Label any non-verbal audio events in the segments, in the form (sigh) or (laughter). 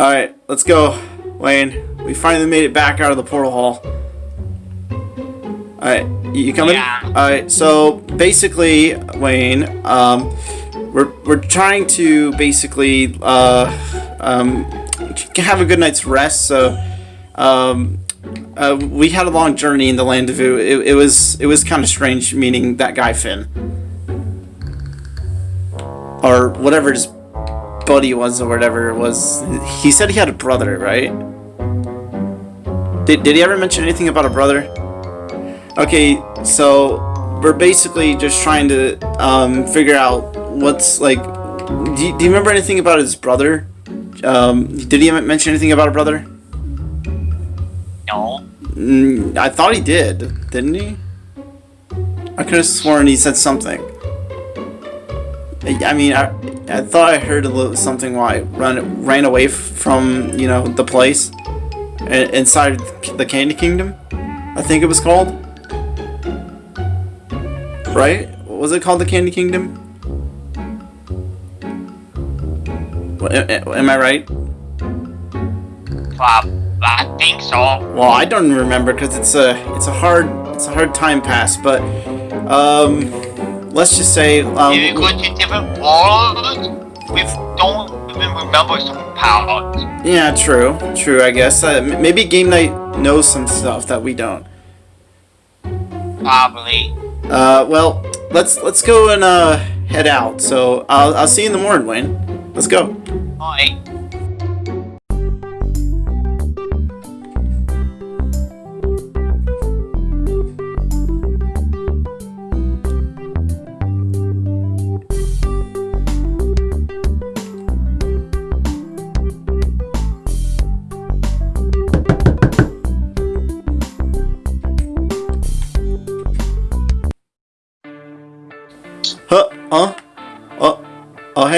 Alright, let's go, Wayne. We finally made it back out of the portal hall. Alright, you coming? Yeah. Alright, so basically, Wayne, um, we're, we're trying to basically, uh, um, have a good night's rest, so, um, uh, we had a long journey in the land of Vu. It, it was, it was kind of strange meeting that guy Finn. Or whatever his buddy was or whatever was. He said he had a brother, right? Did, did he ever mention anything about a brother? Okay, so we're basically just trying to um, figure out what's like. Do you, do you remember anything about his brother? Um, did he mention anything about a brother? No. Mm, I thought he did, didn't he? I could have sworn he said something. I I mean, I, I thought I heard a little something why run ran away from you know the place i- inside the Candy Kingdom. I think it was called. Right? Was it called the Candy Kingdom? Am I right? Uh, I think so. Well, I don't remember because it's a it's a hard it's a hard time pass. But um, let's just say um, you go to different worlds, we don't even remember some powers. yeah, true, true. I guess uh, maybe Game Night knows some stuff that we don't. Probably. Uh, well, let's let's go and uh head out. So I'll I'll see you in the morning, Wayne. Let's go. Alright.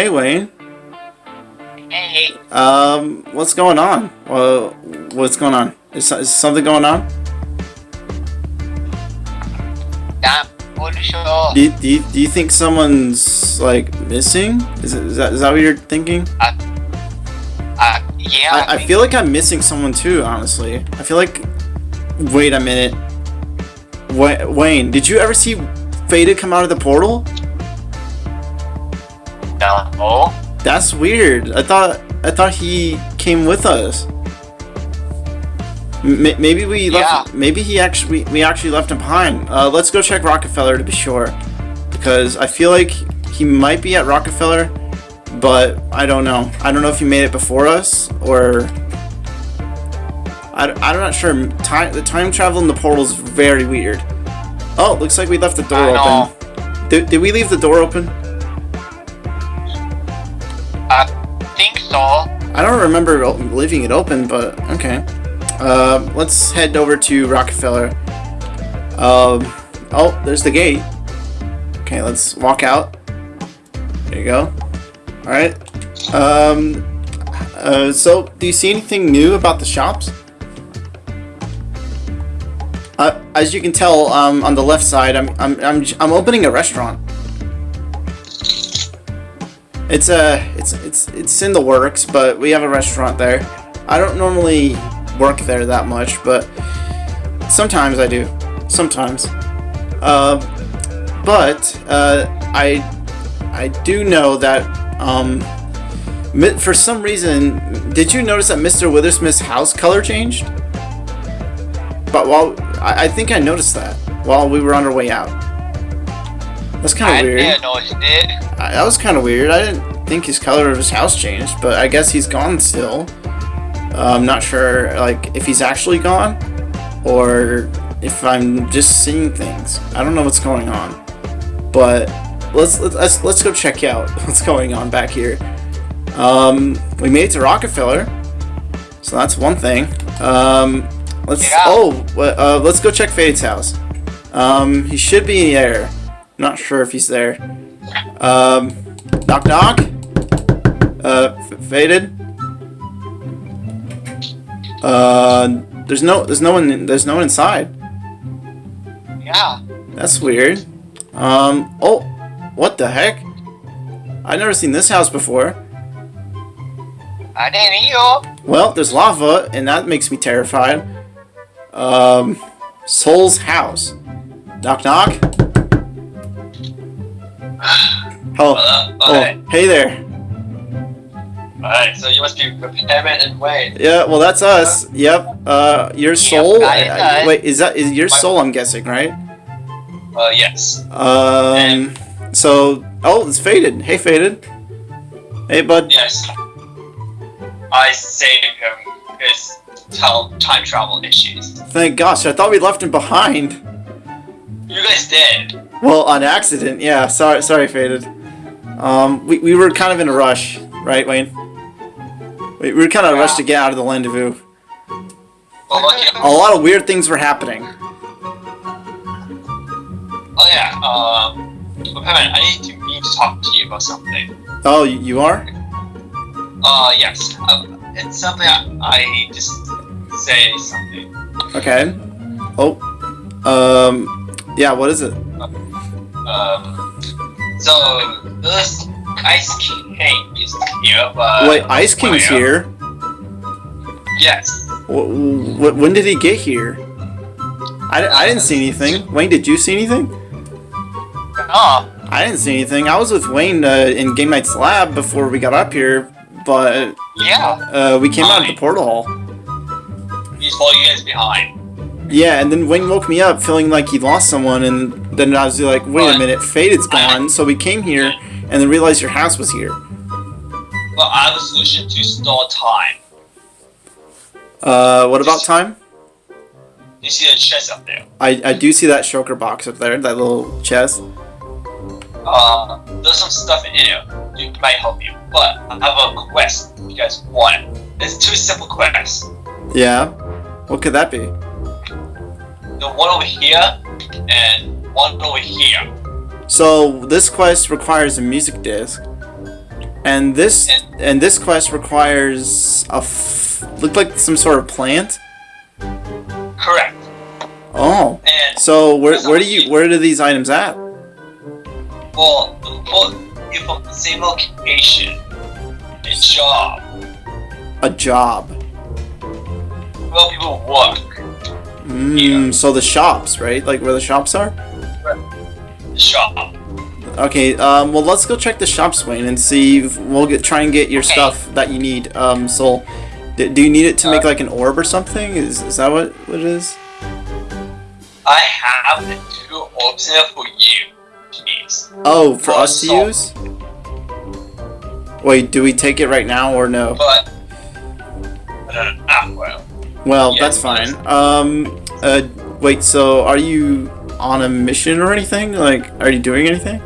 Hey, Wayne. Hey, Um, what's going on? Well, what's going on? Is, is something going on? not sure. Do you, do you, do you think someone's like missing? Is, it, is that is that what you're thinking? Uh, yeah, I, I think- feel like I'm missing someone too, honestly. I feel like. Wait a minute. Wa- Wayne, did you ever see Faded come out of the portal? No. That's weird. I thought I thought he came with us. M- maybe we left. Yeah. Maybe he actually we, we actually left him behind. Uh, let's go check Rockefeller to be sure, because I feel like he might be at Rockefeller, but I don't know. I don't know if he made it before us or. I, I'm not sure. Time the time travel in the portal is very weird. Oh, looks like we left the door open. Did, did we leave the door open? So. I don't remember leaving it open, but okay. Um, let's head over to Rockefeller. Um, oh, there's the gate. Okay, let's walk out. There you go. All right. Um, uh, so, do you see anything new about the shops? Uh, as you can tell, um, on the left side, I'm I'm I'm I'm opening a restaurant. It's a it's it's it's in the works, but we have a restaurant there. I don't normally work there that much, but sometimes I do. Sometimes. Uh, but uh, I I do know that um, for some reason, did you notice that Mr. Withersmith's house color changed? But while I, I think I noticed that while we were on our way out. That's kind of weird. didn't notice it. I, that was kind of weird. I didn't think his color of his house changed, but I guess he's gone still. Uh, I'm not sure, like, if he's actually gone, or if I'm just seeing things. I don't know what's going on, but let's let's let's go check out (laughs) what's going on back here. Um, we made it to Rockefeller, so that's one thing. Um, let's Yeah. oh, uh, let's go check Fade's house. Um, he should be in there. Not sure if he's there. Um, knock knock. Uh, f- faded. Uh, there's no, there's no one, there's no one inside. Yeah. That's weird. Um, oh, what the heck? I've never seen this house before. I didn't either. Well, there's lava, and that makes me terrified. Um, Soul's house. Knock knock. Oh, Uh, oh, okay. hey there. Alright, so you must be Peppermint and Wayne. Yeah, well that's us. Yep. Uh, your soul. it, I- got wait, is that is your soul? I'm guessing, right? Uh, yes. Um. So, oh, it's faded. Hey, faded. Hey, bud. Yes. I saved him because tel- time travel issues. Thank gosh. I thought we left him behind. You guys did. Well, on accident. Yeah. Sorry. Sorry, faded. Um. We, we were kind of in a rush, right, Wayne? We, we were kind of rushed to get out of the land of Ooo. Well. A lot of weird things were happening. Oh yeah. Um. Peppermint, I need to need to talk to you about something. Oh, you are? Uh, yes. Uh, it's something I, I s- say something. Okay. Oh. Um. Yeah. What is it? Um. So this Ice King is here, but Wait, Ice King's Where? here. Yes. Wh- when did he get here? I, I didn't see anything. Wayne, did you see anything? Oh, I didn't see anything. I was with Wayne uh, in Game Night's lab before we got up here, but yeah. uh, we came out of the portal hall. He's following you guys behind. Yeah, and then Wayne woke me up feeling like he lost someone, and then I was like, wait a minute, Faded's gone. So we came here, and then realized your house was here. Well, I have a solution to stall time. Uh, what about time? You see the chest up there? I, I do see that shulker box up there, that little chest. Uh, there's some stuff in it. It might help you. But I have a quest if you guys want it. It's two simple quests. Yeah. What could that be? The one over here and one over here. So this quest requires a music disc, and this And- and this quest requires a f- look like some sort of plant. Correct. Oh, And so where where do you where do these items at? well, both if from the same location. A job. A job. Well, people work. Mm, so the shops, right? Like where the shops are. The shop. Okay. Um. Well, let's go check the shops, Wayne, and see. If we'll get try and get your Okay. stuff that you need. Um. So, d- do you need it to make Uh, like an orb or something? Is is that what what it is? I have the two orbs here for you. Please. Oh, for us to use? Wait, do we take it right now or no? But uh, ah, well. Well, Yeah, that's fine. Um, uh, wait, so are you on a mission or anything? Like, are you doing anything?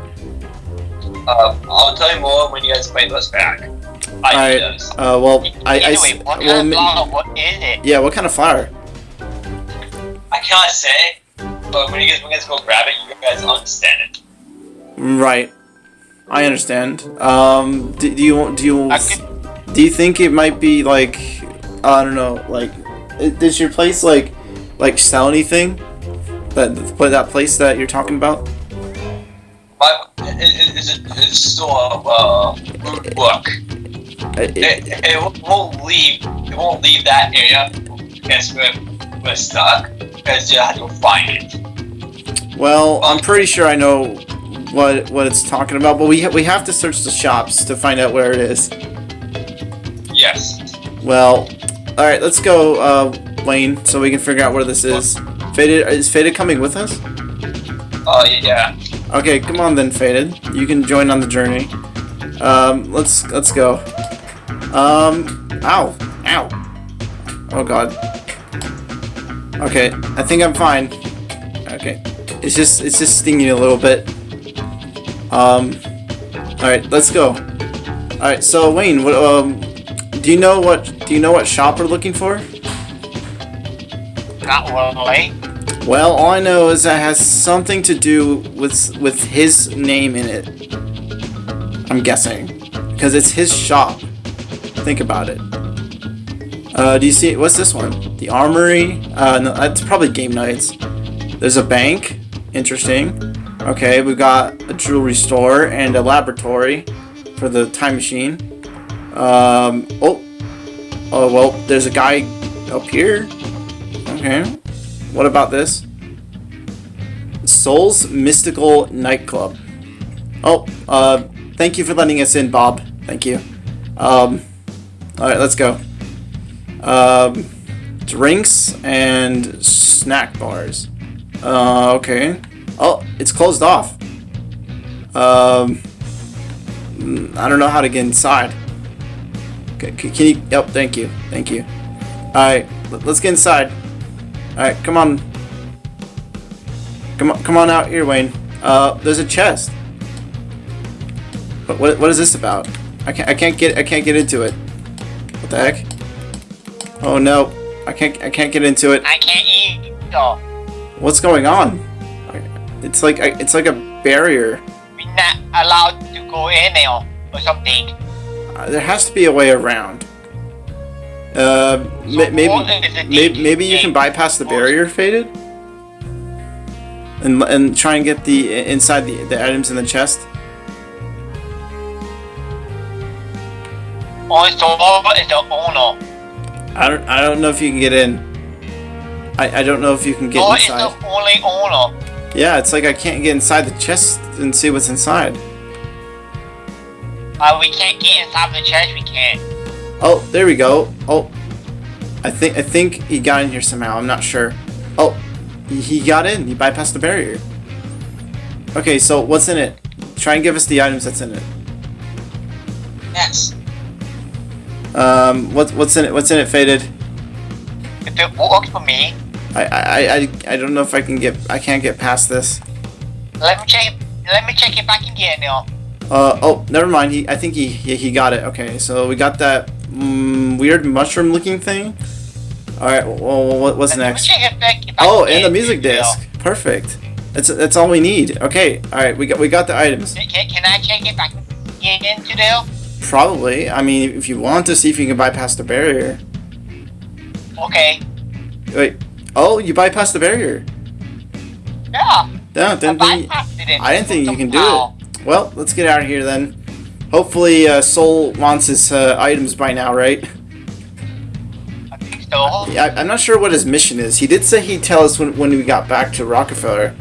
Uh, I'll tell you more when you guys play this back. I Alright, uh, well, I, I, anyway, what well, kind of ma- flower? What is it? yeah, what kind of flower? I cannot say, but when you guys when you guys go grab it, you guys understand it. Right. I understand. Um, do, do you, do you, I could- do you think it might be like, I don't know, like, does your place like, like sell anything? That, that place that you're talking about? But it, it, it's, still a uh, book. It- It, it won't- won't leave. It won't leave that area because we're, we're stuck. Because you have to find it. Well, I'm pretty sure I know what what it's talking about, but we ha- we have to search the shops to find out where it is. Yes. Well, all right, let's go, uh, Wayne, so we can figure out where this is. Faded is Faded coming with us? Oh yeah. Okay, come on then, Faded. You can join on the journey. Um, let's let's go. Um, ow, ow. Oh God. Okay, I think I'm fine. Okay, it's just it's just stinging a little bit. Um, all right, let's go. All right, so Wayne, what um, do you know what do you know what shop we're looking for? Not really. Well, all I know is that it has something to do with with his name in it. I'm guessing because it's his shop. Think about it. Uh, do you see? What's this one? The armory. Uh, no, that's probably game nights. There's a bank. Interesting. Okay, we've got a jewelry store and a laboratory for the time machine. Um, oh, Oh, well, there's a guy up here. Okay. What about this? Soul's Mystical Nightclub. Oh, uh, thank you for letting us in, Bob. Thank you. Um, alright, let's go. Um, drinks and snack bars. Uh, okay. Oh, it's closed off. Um, I don't know how to get inside. Okay, can you? Yep, thank you, thank you. All right, let's get inside. All right, come on. Come on, come on out here, Wayne. Uh, there's a chest. What, what, what is this about? I can't, I can't get, I can't get into it. What the heck? Oh no, I can't, I can't get into it. I can't eat. Oh, What's going on? It's like, it's like a barrier. we're not allowed to go in there or something. Uh, there has to be a way around. Uh, So maybe, what is the maybe, maybe you can bypass the barrier, faded, and and try and get the inside the the items in the chest. Also, is the owner. I don't, I don't know if you can get in. I, I don't know if you can get is inside. the only owner. Yeah, it's like I can't get inside the chest and see what's inside. Uh, we can't get inside the chest. We can't. Oh, there we go. Oh, I think I think he got in here somehow. I'm not sure. Oh, he, he got in. He bypassed the barrier. Okay, so what's in it? Try and give us the items that's in it. Yes. Um, what's what's in it? What's in it? Faded. If it works for me, I I I I don't know if I can get. I can't get past this. let me check. Let me check if I can get in there. Uh oh, never mind. He I think he he, he got it. Okay, so we got that mm, weird mushroom looking thing. All right. Well, what, what's next? check if I- if I Oh, and the music disc. Perfect. That's that's all we need. Okay. All right. We got we got the items. Can, can I check if I can get into there? Probably. I mean, if you want to see if you can bypass the barrier. Okay. Wait. Oh, you bypassed the barrier. Yeah. No, I didn't think. I didn't think you can do it. Well, let's get out of here then. Hopefully, uh, Soul wants his uh, items by now, right? I think so. Yeah, I'm not sure what his mission is. He did say he'd tell us when, when we got back to Rockefeller.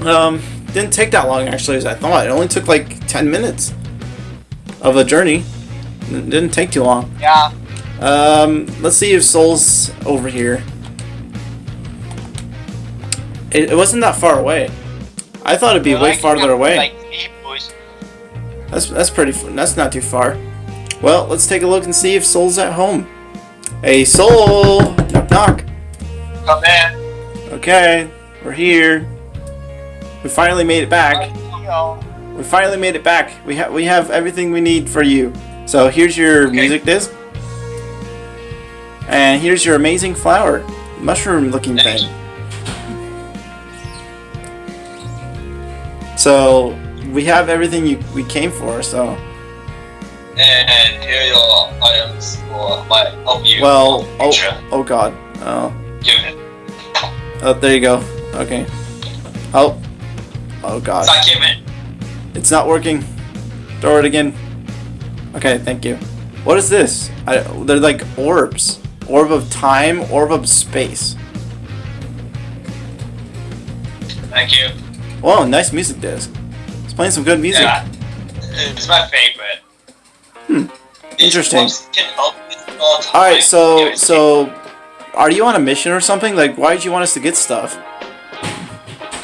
Um, didn't take that long actually as I thought. It only took like 10 minutes of a journey. It didn't take too long. Yeah. Um, let's see if Soul's over here. It, it wasn't that far away. I thought it'd be Well, way farther away. Like That's that's pretty. f- That's not too far. Well, let's take a look and see if Soul's at home. Hey, Soul! Knock knock. Come in. Okay, we're here. We finally made it back. We finally made it back. We have we have everything we need for you. So here's your Okay. music disc. And here's your amazing flower, mushroom looking Thank thing. So we have everything you we came for. So And here are your items for my help you. well, oh future. oh god, oh Give it. oh there you go. Okay. Oh oh god. It's not giving. It's not working. Throw it again. Okay, thank you. What is this? I, they're like orbs. Orb of time, orb of space. Thank you. Whoa, nice music disc. It's playing some good music. Yeah. It's my favorite. Hmm. Interesting. ones Can help me all the time. Alright, so Give it to me. so are you on a mission or something? Like why did you want us to get stuff?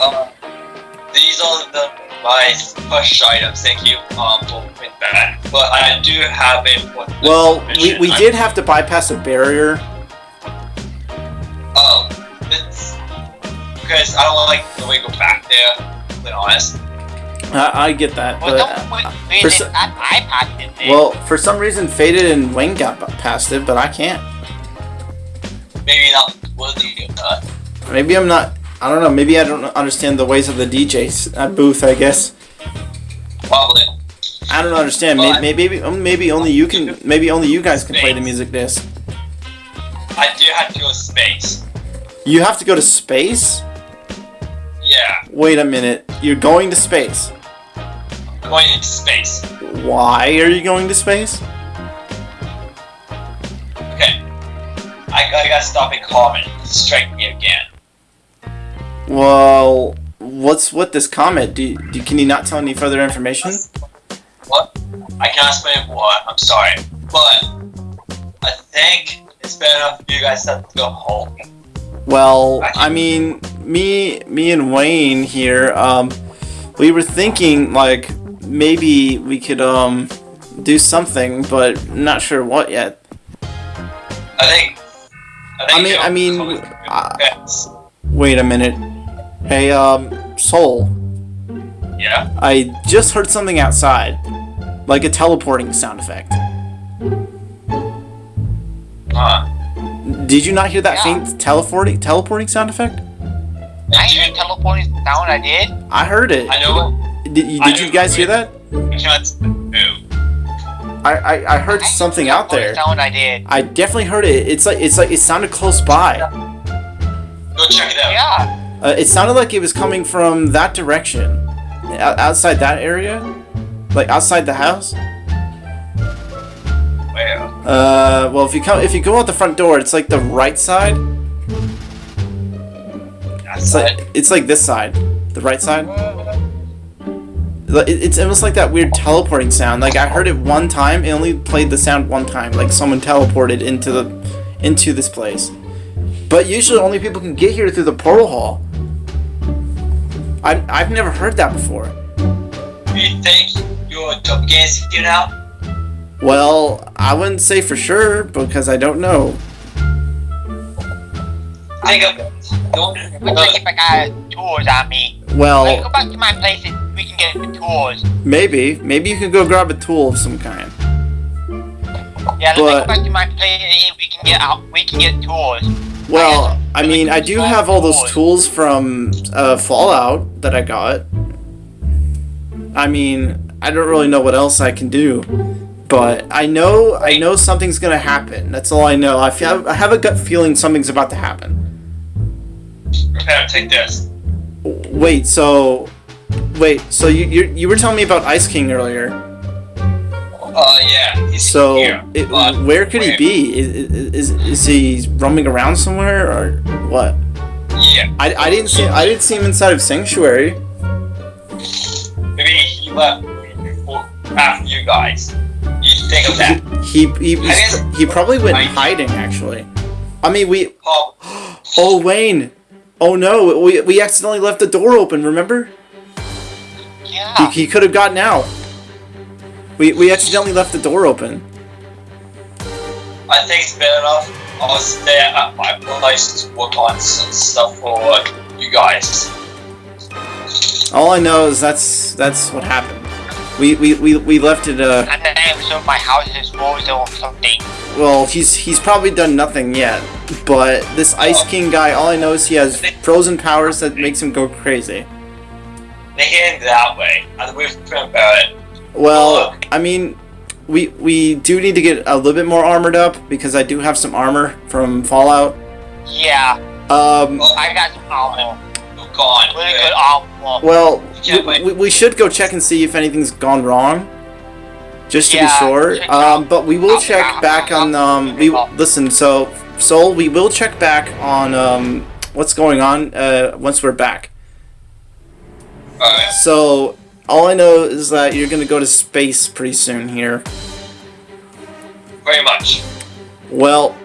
Uh, these are the my first items. Thank you. Um, for that. But I do have a Well, we, we did have to bypass a barrier. Oh, it's because I don't like the way go back there. Be honest. I, I get that, well, but don't wait, wait, for I, I it. then. well, for some reason Faded and Wayne got past it, but I can't. Maybe not that. Maybe I'm not. I don't know. Maybe I don't understand the ways of the DJs at booth. I guess Probably. I don't understand. Well, Maybe maybe, um, maybe only you can. Maybe only you guys can play the music disc. I do have to go to space. You have to go to space. Yeah. Wait a minute. You're going to space. I'm going into space. Why are you going to space? Okay. I, I gotta stop in comet. Strike me again. Well, what's with this comet? Do, do can you not tell any further information? What? I can't explain what. I'm sorry, but I think it's better enough for you guys to go home. Well, I mean, me, me and Wayne here, um, we were thinking like maybe we could um do something, but not sure what yet. I think. I, think I mean- I mean, uh. Wait a minute. Hey, um, Soul, yeah. I just heard something outside, like a teleporting sound effect. Huh. Did you not hear that Yeah. faint teleporting teleporting sound effect? I heard teleporting sound. I did. I heard it. I know. Did, you- I did you know guys hear that? I. I, I, I heard I heard something out there. teleporting Sound. I did. I definitely heard it. It's like it's like it sounded close by. Go check it out. Yeah. Uh, it sounded like it was coming from that direction, O- outside that area, like outside the house. Where? Uh, well, if you come if you go out the front door, it's like the right side. It's like it's like this side, the right side. It's almost like that weird teleporting sound. Like I heard it one time. It only played the sound one time. Like someone teleported into the into this place. But usually only people can get here through the portal hall. I I've never heard that before. You think you're top against you now? Well, I wouldn't say for sure because I don't know. Think of it. Don't. Looks like if I got tours on me. Let's Well, go back to my place and we can get the tours. maybe maybe you could go grab a tool of some kind. Yeah, let's But- go back to my place and we can get out. We can get tours. Well, I mean, I do have all those tools from uh, Fallout that I got. I mean, I don't really know what else I can do, but I know I know something's gonna happen. That's all I know. I feel I have a gut feeling something's about to happen. Prepare. Take this. Wait, so wait, so you you, you were telling me about Ice King earlier. Uh, yeah. He's So here. it, where could he be? Is, is is he roaming around somewhere or what? Yeah. I, I didn't see I didn't see him inside of Sanctuary. Maybe he left before after you guys. You think of that? He he he, guess- he probably went I- hiding actually. I mean we Oh, (gasps) oh Wayne. Oh no, we, we accidentally left the door open, remember? He, Yeah. he could have gotten out. We we accidentally left the door open. I think it's better enough. I'll stay at my place to work on some stuff for you guys. All I know is that's that's what happened. We we, we, we left it uh And then so my house is frozen or something. well he's he's probably done nothing yet. But this Ice King guy, all I know is he has frozen powers that makes him go crazy. They came that way. And we've about it. Well, I mean, we we do need to get a little bit more armored up because I do have some armor from Fallout. Yeah. Um, I got some armor. You're gone. Good armor. well, Yeah, we, we, we should go check and see if anything's gone wrong, just to Yeah, be sure. Um, but we will I'll- check I'll- back I'll- on um. We I'll- listen. So, Soul, we will check back on um what's going on uh once we're back. Alright. So all I know is that you're gonna go to space pretty soon here. Very much. Well,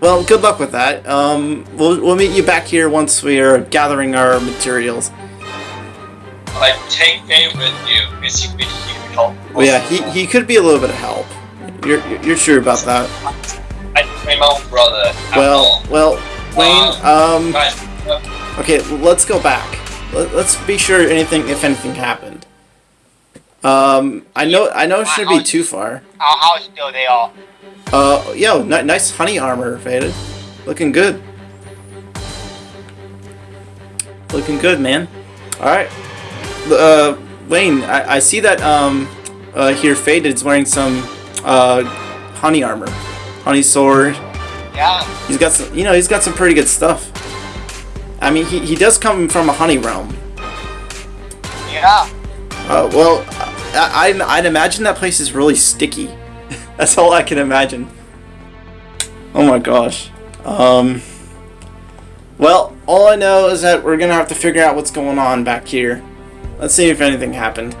well, good luck with that. Um, we'll, we'll meet you back here once we are gathering our materials. I take Faye with you because you could, could help. Well, yeah, he, he could be a little bit of help. You're, you're- sure about that. I, my own brother. Well, well, Wayne, um, uh, okay, let's go back. Let, let's be sure anything, if anything happened. Um, I know, I know it shouldn't be too far. Our house still there. Uh, yo, ni- nice honey armor, Faded. Looking good. Looking good, man. Alright. Uh, Wayne, I, I see that, um, uh, here Faded's wearing some, uh, honey armor. Honey sword. Yeah. He's got some, you know, he's got some pretty good stuff. I mean, he, he does come from a honey realm. Yeah. Uh, well, I, I, I'd imagine that place is really sticky. That's all I can imagine. Oh my gosh. Um. Well, all I know is that we're gonna have to figure out what's going on back here. Let's see if anything happened.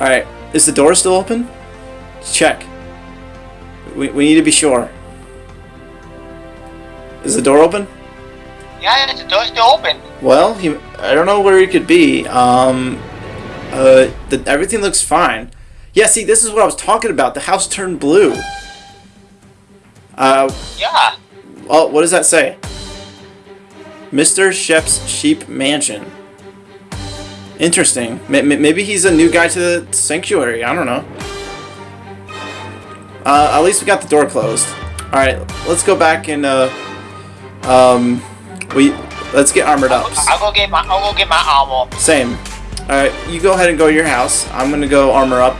Alright, is the door still open? Let's check. We, we need to be sure. Is the door open? Yeah, the door's still open. Well, he, I don't know where he could be. Um, uh, the, everything looks fine. Yeah, see, this is what I was talking about. The house turned blue. Uh, Yeah. oh, what does that say? Mr. Shep's Sheep Mansion. Interesting. Maybe he's a new guy to the sanctuary. I don't know. Uh, at least we got the door closed. All right, let's go back and uh, um, we let's get armored up. I'll go get my I'll go get my armor. Same. Alright, you go ahead and go to your house. I'm gonna go armor up.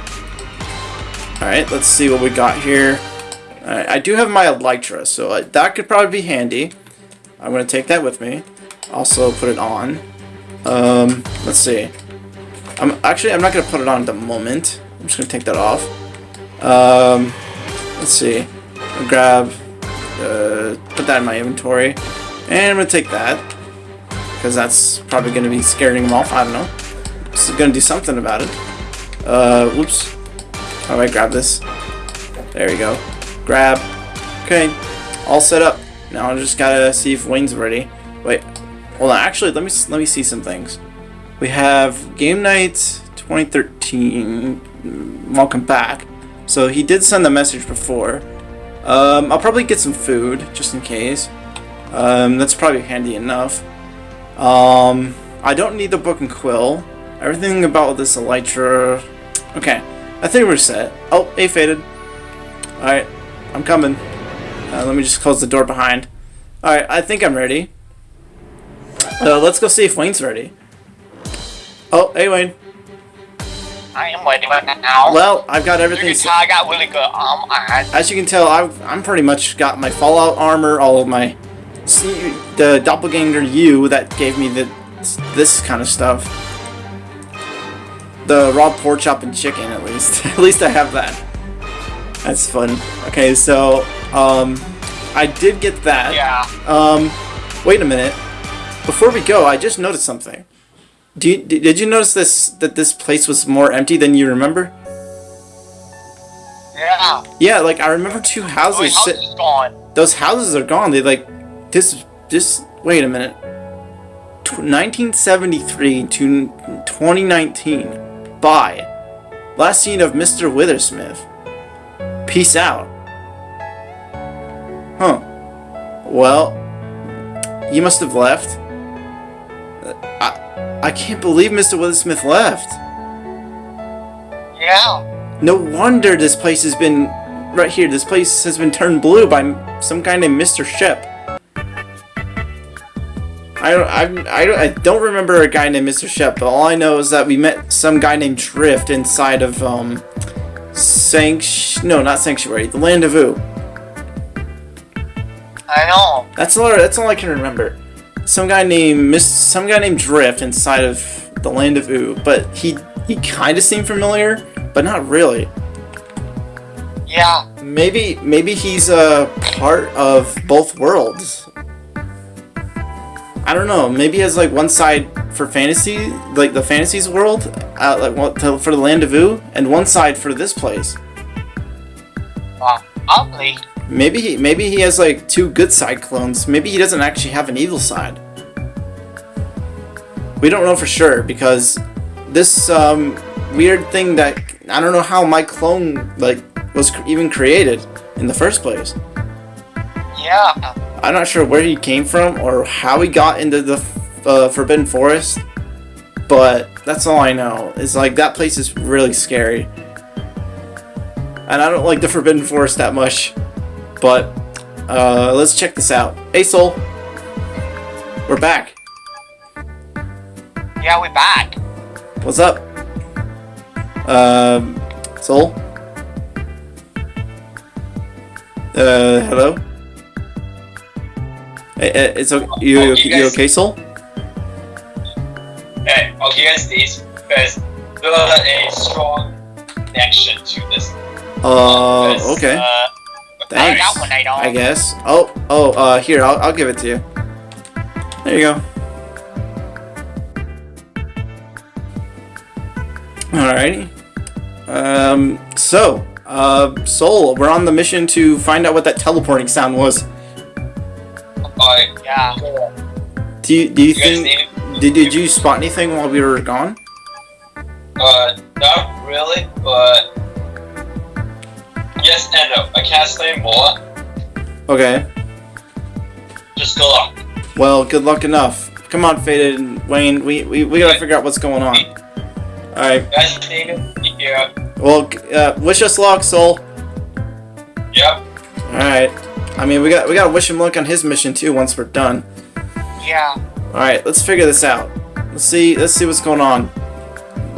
Alright, let's see what we got here. I do have my Elytra, so uh, that could probably be handy. I'm gonna take that with me. Also put it on. Um, let's see. I'm actually I'm not gonna put it on at the moment. I'm just gonna take that off. Um, let's see. I'll grab, uh, put that in my inventory, and I'm gonna take that because that's probably going to be scaring him off. I don't know. This is going to do something about it. Uh, whoops. How do I grab this? There we go. Grab. Okay. All set up. Now I just gotta see if Wayne's ready. Wait. Hold on. Actually, let me let me see some things. We have Game Night 2013. Welcome back. So he did send a message before. Um, I'll probably get some food just in case. Um, that's probably handy enough. Um, I don't need the book and quill. Everything about this elytra. Okay, I think we're set. Oh, A faded. Alright, I'm coming. Uh, let me just close the door behind. Alright, I think I'm ready. Uh, let's go see if Wayne's ready. Oh, hey Wayne. I am ready right now. Well, I've got you everything. can s- tell I got really good armor. As you can tell, I've, I'm pretty much got my Fallout armor, all of my... See, the doppelganger you that gave me the this kind of stuff. The raw pork chop and chicken, at least. (laughs) at least I have that. That's fun. Okay, so, um, I did get that. Yeah. Um, wait a minute. Before we go, I just noticed something. Do you, did did you notice this that this place was more empty than you remember? Yeah. Yeah, like I remember two houses. wait, house sit- gone. those houses are gone. They like this. This. Wait a minute. 1973 to 2019. Bye. Last scene of Mr. Withersmith. Peace out. Huh. Well, you must have left. Uh, I I can't believe Mr. Withersmith left. Yeah. No wonder this place has been right here. This place has been turned blue by some guy named Mr. Shep. I don't, I, I, don't- I don't remember a guy named Mr. Shep, but all I know is that we met some guy named Drift inside of um, Sanct, no, not Sanctuary, the Land of Ooo. I know. That's all. That's all I can remember. Some guy named Miss. Some guy named Drift inside of the Land of Ooo, but he he kind of seemed familiar, but not really. Yeah. Maybe maybe he's a part of both worlds. I don't know. Maybe he has like one side for fantasy, like the fantasies world, uh, like to, for the land of Ooo, and one side for this place. Wow. Ugly. Maybe he maybe he has like two good side clones. Maybe he doesn't actually have an evil side. We don't know for sure because this um, weird thing that I don't know how my clone like was cr- even created in the first place. Yeah. I'm not sure where he came from or how he got into the uh, Forbidden Forest, but that's all I know. It's like that place is really scary, and I don't like the Forbidden Forest that much. But uh, let's check this out. Hey, Soul, we're back. Yeah, we're back. What's up? Um, Soul. Uh, hello. Eh, eh, It's okay. You, you, you you okay, Soul? Hey, okay, guys, these because there's a strong connection to this. Uh, okay. Uh, Thanks. that one I. I guess. Oh, oh, uh, here, I'll, I'll give it to you. There you go. Alrighty. Um, so, uh, Soul, we're on the mission to find out what that teleporting sound was. Yeah. Do you, do you You think, did, did you spot anything while we were gone? Uh, not really, but yes and no. I can't say more. Okay. Just good luck. Well, good luck enough. Come on, Faded and Wayne, we, we, we gotta figure out what's going on. Alright, You guys? Yeah. well, uh, wish us luck, Soul. Yep. Alright. I mean, we got we gotta wish him luck on his mission too once we're done. Yeah. Alright, let's figure this out. Let's see, let's see what's going on.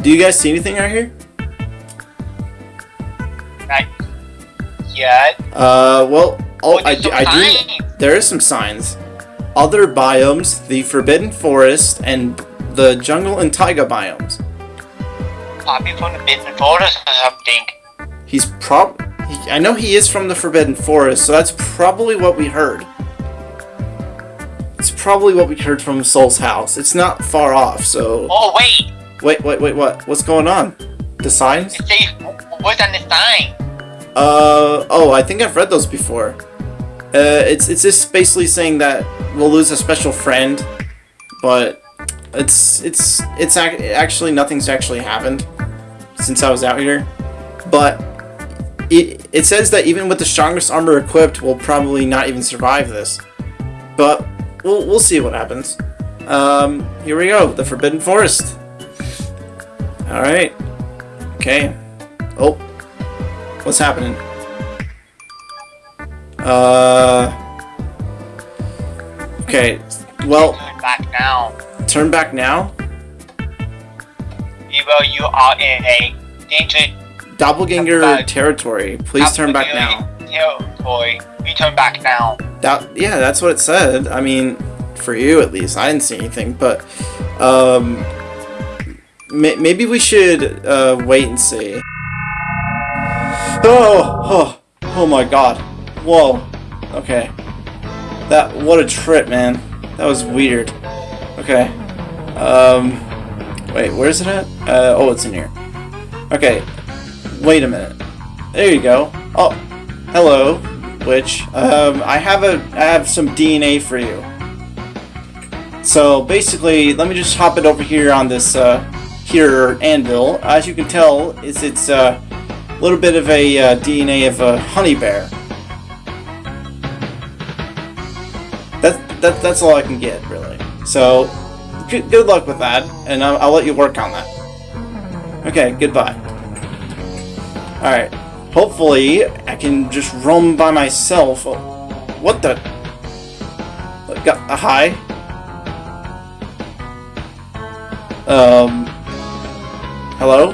Do you guys see anything right here? Not yet. Uh, well, oh, I do, I do, there is some signs. Other biomes, the Forbidden Forest, and the jungle and taiga biomes. Probably from the business forest or something. He's prob. He, I know he is from the Forbidden Forest, so that's probably what we heard. It's probably what we heard from Soul's house. It's not far off, so. Oh wait, Wait, wait, wait, what? What's going on? The signs? it says what's on the sign? Uh, oh, I think I've read those before. Uh, it's it's just basically saying that we'll lose a special friend, but it's it's it's ac- actually nothing's actually happened since I was out here. But it it says that even with the strongest armor equipped, we'll probably not even survive this. But we'll we'll see what happens. Um, here we go, the Forbidden Forest. All right. Okay. Oh, what's happening? Uh. Okay. Well, Turn back now. turn back now. Even you are in a dangerous Doppelganger territory. Please turn back now. Territory. We turn back now. That yeah, that's what it said. I mean, for you at least, I didn't see anything, but um, may- maybe we should uh, wait and see. Oh, oh, oh my God! Whoa. Okay. That what a trip, man. That was weird. Okay. Um. Wait, where's it at? Uh, oh, it's in here. Okay. Wait a minute. There you go. Oh, hello, witch. Um, I have a, I have some DNA for you. So basically, let me just hop it over here on this uh, here anvil. As you can tell, is it's a little bit of a uh, DNA of a honey bear. That, that that's all I can get really. So good, good luck with that, and I'll, I'll let you work on that. Okay, goodbye. Alright. Hopefully, I can just roam by myself. Oh, what the? Got a hi? Um. Hello?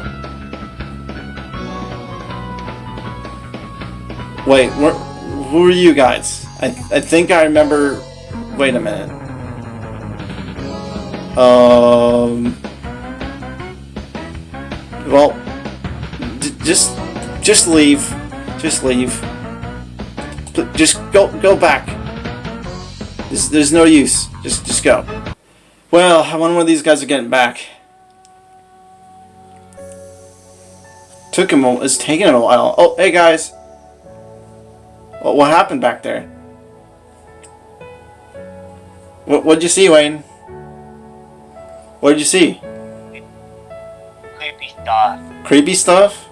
Wait, where, who are you guys? I, I think I remember. Wait a minute. Um. Well, just just leave. Just leave. Just go go back. There's, there's no use. Just just go. Well, I wonder when these guys are getting back. Took him. A, it's taking a while. Oh, hey guys. What what happened back there? What what'd you see, Wayne? What'd you see? Creepy stuff. Creepy stuff?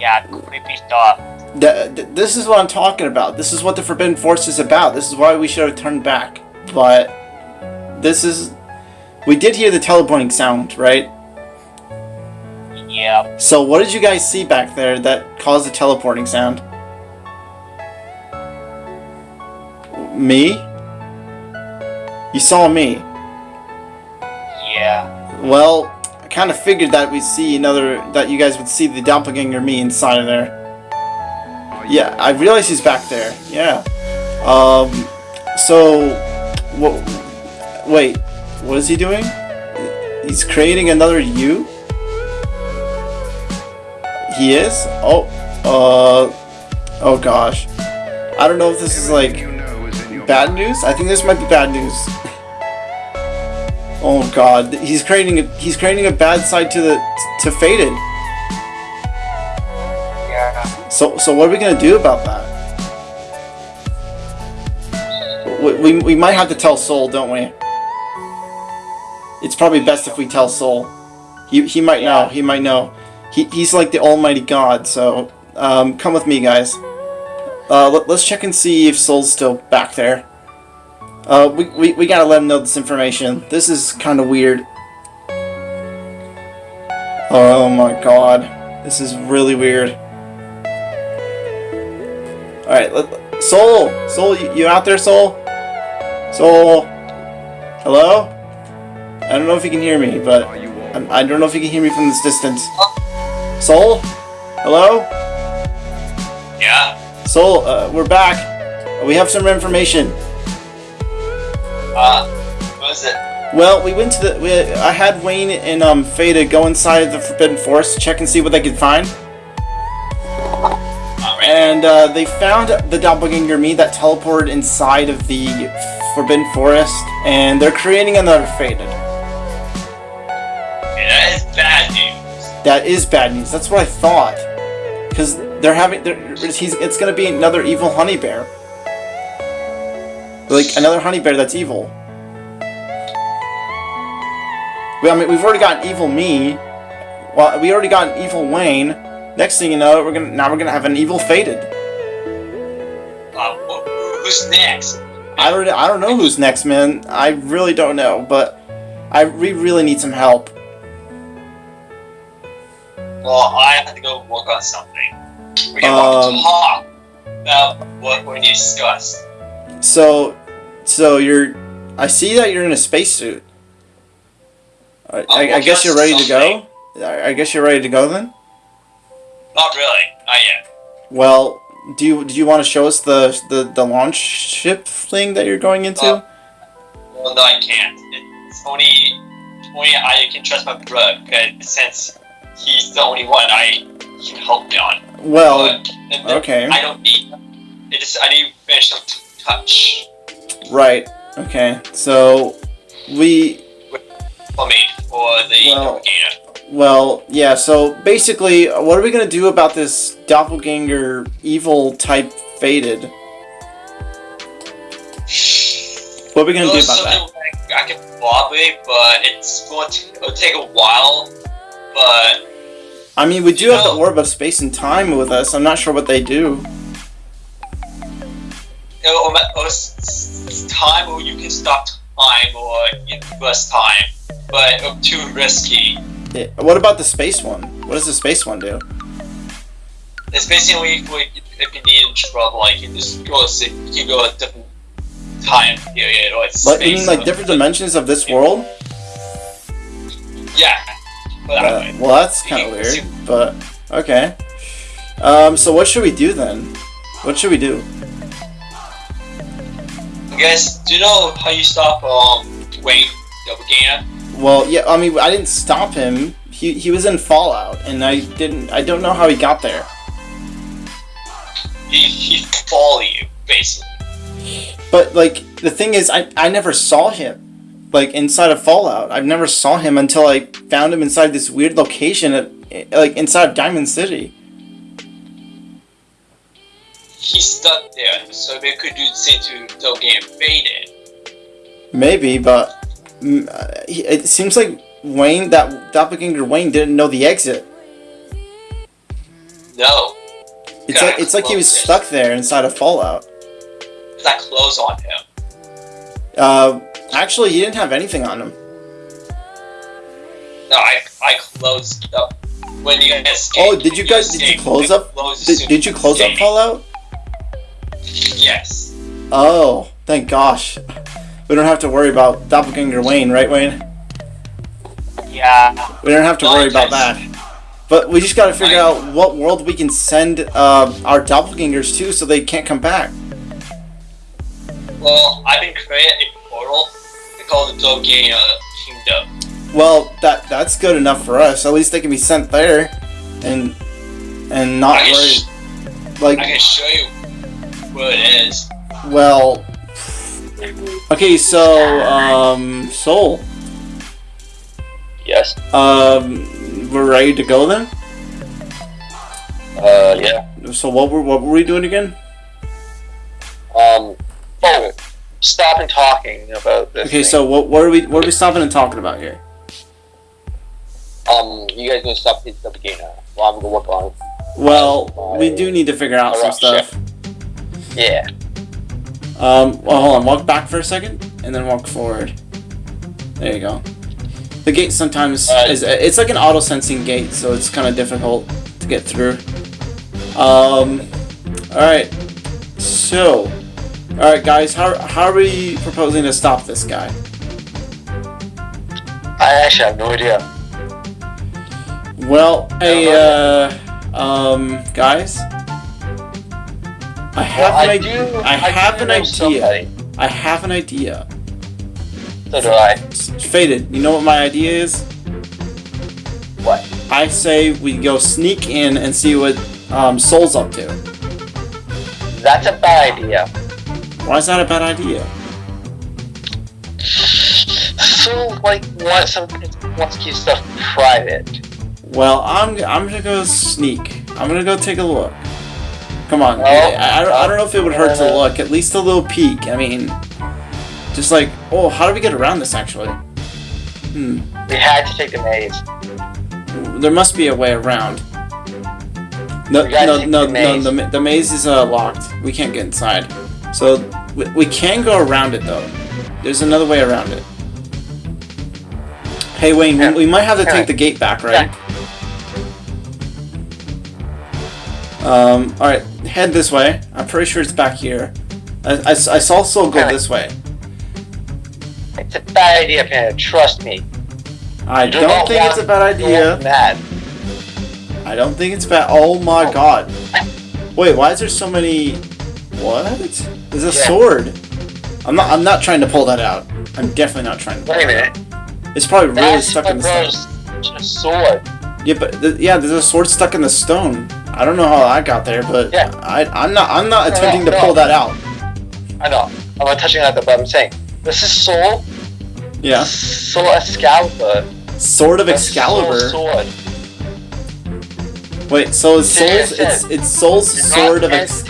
Yeah, creepy stuff. Th- th- this is what I'm talking about. This is what the Forbidden Forest is about. This is why we should have turned back. But this is. We did hear the teleporting sound, right? Yeah. So, what did you guys see back there that caused the teleporting sound? Me? You saw me. Yeah. Well, kind of figured that we'd see another. that you guys would see the doppelganger me inside of there. Yeah, I realize he's back there. Yeah. Um. So, what? Wait, what is he doing? He's creating another you. He is. Oh. Uh. Oh gosh. I don't know if this is like bad news. I think this might be bad news. Oh god, he's creating a he's creating a bad side to the to Faded. Yeah. So so what are we gonna do about that? We, we, we might have to tell Soul, don't we? It's probably best if we tell Soul. He, he might know. He might know. He, he's like the almighty god, so um, come with me, guys. Uh, let, us check and see if Soul's still back there. Uh, we, we, we gotta let him know this information. This is kind of weird. Oh my god. This is really weird. Alright, let, Soul! Soul, you, you out there, Soul? Soul? Hello? I don't know if you can hear me, but I'm, I don't know if you can hear me from this distance. Soul? Hello? Yeah. Soul, uh, we're back. We have some information. Uh, what is it? Well, we went to the. We, I had Wayne and um Fada go inside the Forbidden Forest to check and see what they could find, Alright. and uh, they found the doppelganger me that teleported inside of the Forbidden Forest, and they're creating another Faded. Okay, that is bad news. That is bad news. That's what I thought, because they're having. They're, he's. It's gonna be another evil honey bear. Like another honey bear that's evil. Well, I mean, we've already got an evil me. Well, we already got an evil Wayne. Next thing you know, we're gonna now we're gonna have an evil Faded. Uh, who's next? I don't I don't know who's next, man. I really don't know, but I we really need some help. Well, I have to go work on something. We can Um, talk about what we need to discuss. So, so you're. I see that you're in a spacesuit. I, I, I guess you're ready to go. I guess you're ready to go then. Not really. Not yet. Well, do you do you want to show us the the the launch ship thing that you're going into? Uh, Well, no, I can't. It's only, only I can trust my brother because since he's the only one I can help me on. well, But okay. I don't need. It just I need to finish some t- touch right. Okay. So we me for the Well-. Well, yeah, so basically, what are we gonna do about this doppelganger evil type faded? What are we gonna do about that? like I can probably, but it's going to it'll take a while. But I mean, we do have the orb of space and time with us. I'm not sure what they do. S- s- time or you can stop time or reverse time, but too risky. Yeah, What about the space one? What does the space one do? It's basically if we if you need in trouble, like you just go to you can go a different time period or Like, space. you mean like different dimensions of this world? Yeah. Put it that Uh, well, that's kind of weird, but okay. Um, so what should we do then? What should we do? I guess do you know how you stop um Wayne Doppelganger? Well, yeah, I mean, I didn't stop him. He, he was in Fallout, and I didn't. I don't know how he got there. He he follow you basically. But like the thing is, I I never saw him. Like inside of Fallout, I've never saw him until I found him inside this weird location at like inside of Diamond City. He's stuck there, so they could do the same to Doppelganger Faded. Maybe, but mm, he- it seems like Wayne, that doppelganger Wayne, didn't know the exit. No, It's like it's like he was stuck there inside of Fallout. that clothes on him. Uh, actually, he didn't have anything on him. No, I I closed up when you guys escaped. Oh, did you guys? Did you close up? Did, did you close up. Fallout? Yes. Oh, thank gosh. We don't have to worry about doppelganger Wayne, right, Wayne? Yeah. We don't have to worry about that. But we just gotta figure out what world we can send uh, our doppelgangers to so they can't come back. Well, I've been creating a portal. They call it the Doppelganger Kingdom. Well, that that's good enough for us. At least they can be sent there, and and not I worry. Like, I can show you what it is. well. Okay, so um, Soul. Yes. Um, we're ready to go then. Uh, yeah. So what were what were we doing again? Um. Oh, stop and talking about this. Okay, thing. so what what are we what are we stopping and talking about here? um, you guys gonna stop picking up the game now? Well, I'm gonna work on. Well, we do need to figure out some stuff. Yeah. Um, well, hold on. Walk back for a second, and then walk forward. There you go. The gate sometimes Uh, is it's like an auto sensing gate, so it's kind of difficult to get through. Um, all right. So, all right, guys. How how are we proposing to stop this guy? I actually have no idea. Well, hey, uh, um, guys. I have Well, an I idea. do. I have do an idea. somebody. I have an idea. So do I. Faded. You know what my idea is? What? I say we go sneak in and see what um, Soul's up to. That's a bad idea. Why is that a bad idea? So like, wants some wants to keep stuff private. Well, I'm I'm gonna go sneak. I'm gonna go take a look. Come on. I, I, don't, I don't know if it would hurt to uh, look. At least a little peek. I mean, just like, oh, how do we get around this actually? Hmm. We had to take the maze. There must be a way around. No, no, no, the no. maze. The, the maze is uh, locked. We can't get inside. So we, we can go around it though. There's another way around it. Hey Wayne, we- Yeah. we, might have to Yeah. take the gate back, right? Um. All right, head this way. I'm pretty sure it's back here. I, I, I saw Soul go this way. It's a bad idea, Panda. Trust me. I don't not think it's a bad idea. Mad. I don't think it's bad. Oh my Oh. god. Wait, why is there so many what? There's a Yeah. sword. I'm not I'm not trying to pull that out. I'm definitely not trying to pull Wait a minute. It's probably really That's stuck in the sword. Yeah, but th- yeah, there's a sword stuck in the stone. I don't know how I got there, but Yeah. I I'm not I'm not No, attempting to no. pull that out. I know. I'm not touching that, but I'm saying this is Soul. Yeah. Soul Excalibur. Sword of That's Excalibur. Soul's sword. Wait, so it's Yeah, Soul's it's it's Soul's You're sword of Ex-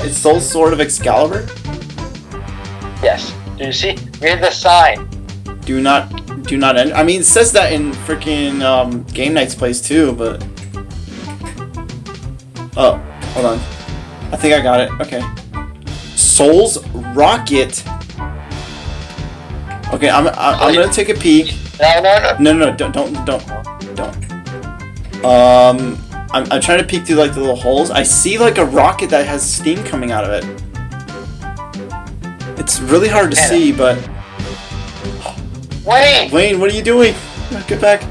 it's Soul's sword of Excalibur? Yes. Do you see? Read the sign. Do not do not end. I mean, it says that in freaking um, Game Night's place too, but oh, hold on. I think I got it. Okay, Soul's rocket. Okay, I'm I, I'm gonna take a peek. No, no, no. No, no, no, don't don't don't don't. Um, I'm I'm trying to peek through like the little holes. I see like a rocket that has steam coming out of it. It's really hard to see, but Wait. Wayne, what are you doing? Get back.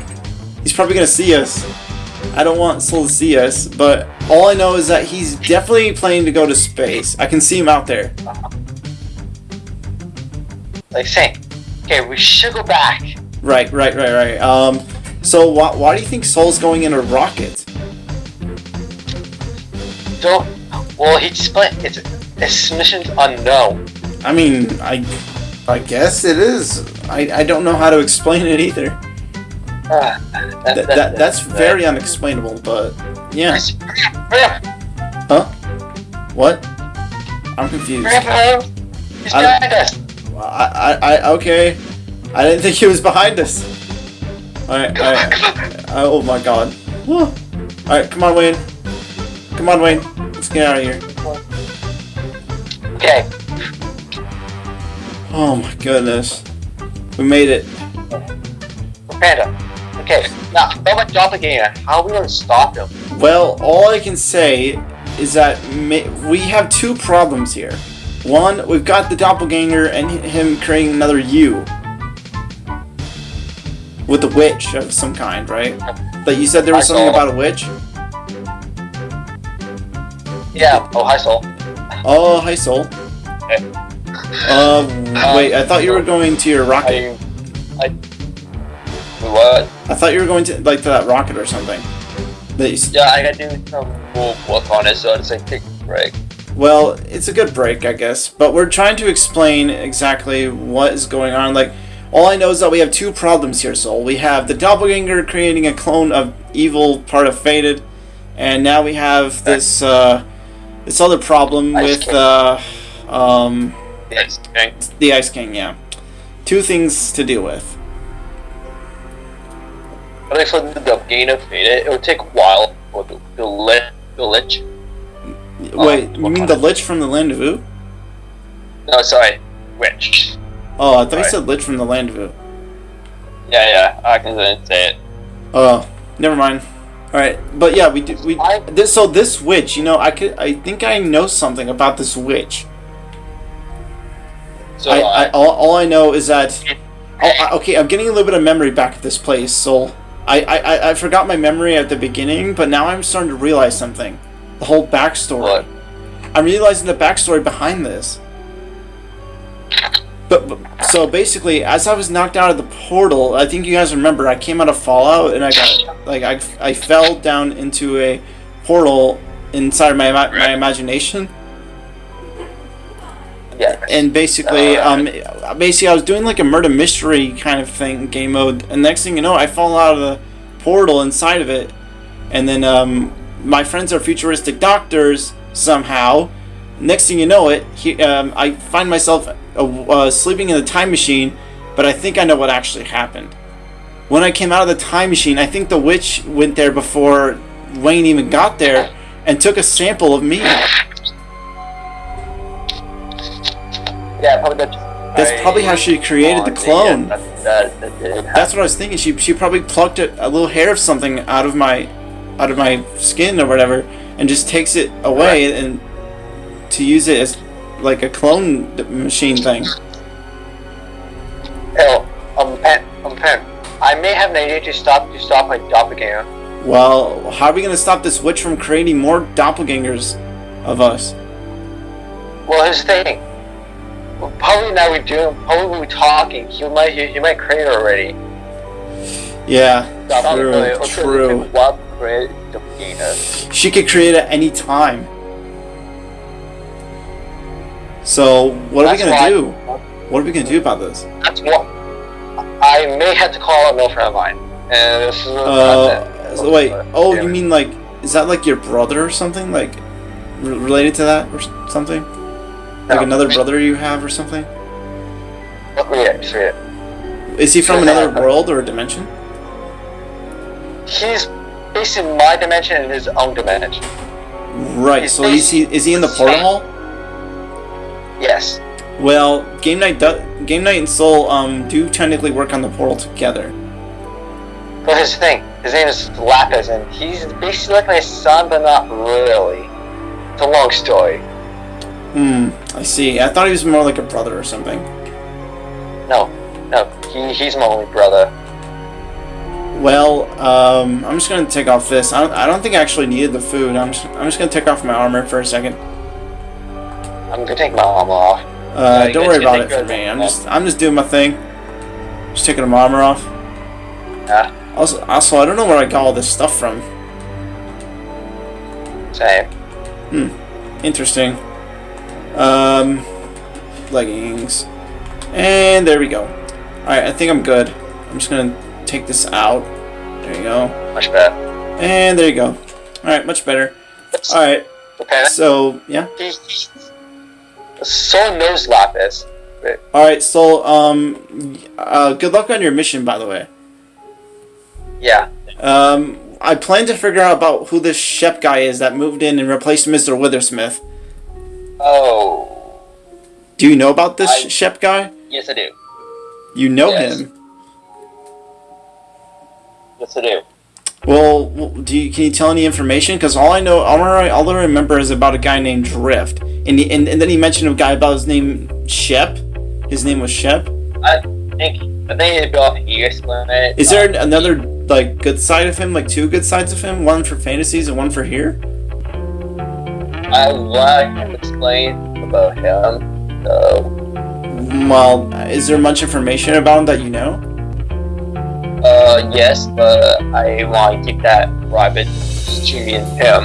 He's probably gonna see us. I don't want Soul to see us, but all I know is that he's definitely planning to go to space. I can see him out there. Like saying, okay, we should go back. Right, right, right, right. Um, so why, why do you think Soul's going in a rocket? Don't. Well, he split. it's it's mission's unknown. I mean, I, I guess it is. I, I don't know how to explain it either. Uh, That, that, that's very unexplainable, but yeah. Hurry up! Hurry up! Huh? What? I'm confused. Hurry up! Hurry up! He's behind us. I, I, I, okay. I didn't think he was behind us. Alright, alright. Oh my god. Alright, come on, Wayne. Come on, Wayne. Let's get out of here. Okay, Oh my goodness. We made it. Panda. Okay, now about my doppelganger. How are we gonna stop him? Well, all I can say is that we have two problems here. One, we've got the doppelganger and him creating another you. With a witch of some kind, right? But you said there was I something saw- about a witch? Yeah. Oh, hi, Soul. Oh, hi, Soul. Okay. Uh, wait, I thought you were going to your rocket. I. I. What? I thought you were going to, like, to that rocket or something. Yeah, I gotta do some more work on it, so it's like take a break. Well, it's a good break, I guess. But we're trying to explain exactly what is going on. Like, all I know is that we have two problems here, Soul. We have the doppelganger creating a clone of evil part of Faded, and now we have this uh, this other problem with uh, um, Yes. Okay. the Ice King. Yeah, two things to deal with. But like for the, the gain of fate, it will take a while for the the lich, the lich. Wait, oh, you mean the Lich from the Land of Ooo? No, sorry, witch. Oh, I thought you said Lich from the Land of Ooo. Yeah, yeah, I can say it. Oh, never mind. All right, but yeah, we do. We this so this witch. You know, I could. I think I know something about this witch. So I, uh, I all, all I know is that. Oh, I, okay, I'm getting a little bit of memory back at this place. So I, I I- I forgot my memory at the beginning, but now I'm starting to realize something. The whole backstory. What? I'm realizing the backstory behind this. But, but so basically, as I was knocked out of the portal, I think you guys remember I came out of Fallout and I got like I, I fell down into a portal inside my my imagination, yeah. and basically, um, basically I was doing like a murder mystery kind of thing game mode, and next thing you know, I fall out of the portal inside of it, and then um, my friends are futuristic doctors somehow. Next thing you know, it he, um, I find myself uh, uh, sleeping in the time machine, but I think I know what actually happened. When I came out of the time machine, I think the witch went there before Wayne even got there and took a sample of me. Yeah, probably that. That's probably how she created the clone. Yeah, that, that, that. That's what I was thinking. She she probably plucked a, a little hair of something out of my out of my skin or whatever, and just takes it away and to use it as like a clone machine thing. Oh, um, pen, um, pen. I may have an idea to stop to stop my doppelganger. Well, how are we gonna stop this witch from creating more doppelgangers of us? Well, here's the thing. Probably now we do. Probably when we're talking, he might he, he might create already. Yeah, true, true. What create? She could create at any time. So what are we gonna do? What are we gonna do about this? That's what. I may have to call a no friend of mine. And this is Uh, so wait. Oh, you mean like is that like your brother or something? Like re- related to that or something? Like No. another brother you have or something? Look, read it. Just read it. Is he from another world or a dimension? He's based in my dimension and his own dimension. Right. So is he is he in the portal hall? Yes. Well, game night do, game night and Soul um do technically work on the portal together. But his thing. His name is Lapis, and he's basically like my son, but not really. It's a long story. Hmm. I see. I thought he was more like a brother or something. No, no, he, he's my only brother. Well, um, I'm just gonna take off this. I don't, I don't think I actually needed the food. I'm just, I'm just gonna take off my armor for a second. I'm gonna take my armor off. Uh, you don't worry about it for me. I'm off. just, I'm just doing my thing. Just taking my armor off. Yeah, Also, also, I don't know where I got all this stuff from. same. Hmm. Interesting. Um, leggings, and there we go. All right, I think I'm good. I'm just gonna take this out. There you go. Much better. And there you go. All right, much better. All right. Okay. So yeah. Soul knows Lapis. All right. So um, uh, good luck on your mission, by the way. Yeah. Um, I plan to figure out about who this Shep guy is that moved in and replaced Mr. Withersmith. Oh. Do you know about this I- Shep guy? Yes, I do. You know Yes. him. Yes, I do. Well, do you, can you tell any information? Because all I know, all I, all I remember is about a guy named Drift, and, he, and and then he mentioned a guy about his name Shep. His name was Shep. I think I think it'd be off you explain it. Is there uh, another like good side of him, like two good sides of him, one for fantasies and one for here? I I can explain about him. So, Well, is there much information about him that you know? uh, yes, but I want to keep that private. just to me and him.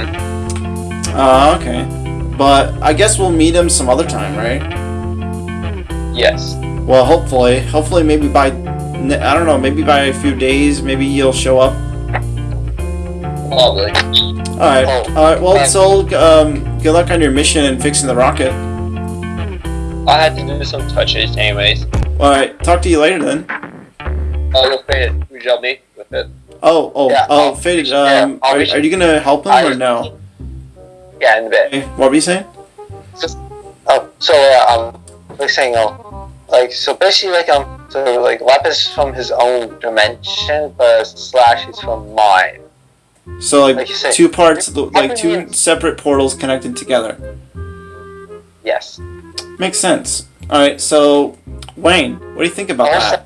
Uh, okay. But I guess we'll meet him some other time, right? Yes. Well, hopefully. Hopefully, maybe by. I don't know, maybe by a few days, maybe he'll show up. Probably. Alright. Oh, Alright, well. Soul, um, good luck on your mission and fixing the rocket. I had to do some touches anyways. Alright, talk to you later then. I'll go pay it. Good job, me with it. Oh, oh, Yeah, oh, I'll- Faded, um, are, are you gonna help him I- or no? Yeah, in a bit. What were you saying? Oh, so uh, um, like saying, oh, like so basically, like um, so like Lapis from his own dimension, but Slash is from mine. So, like, Like said, two parts, like, two separate portals connected together. Yes. Makes sense. Alright, so, Wayne, what do you think about that?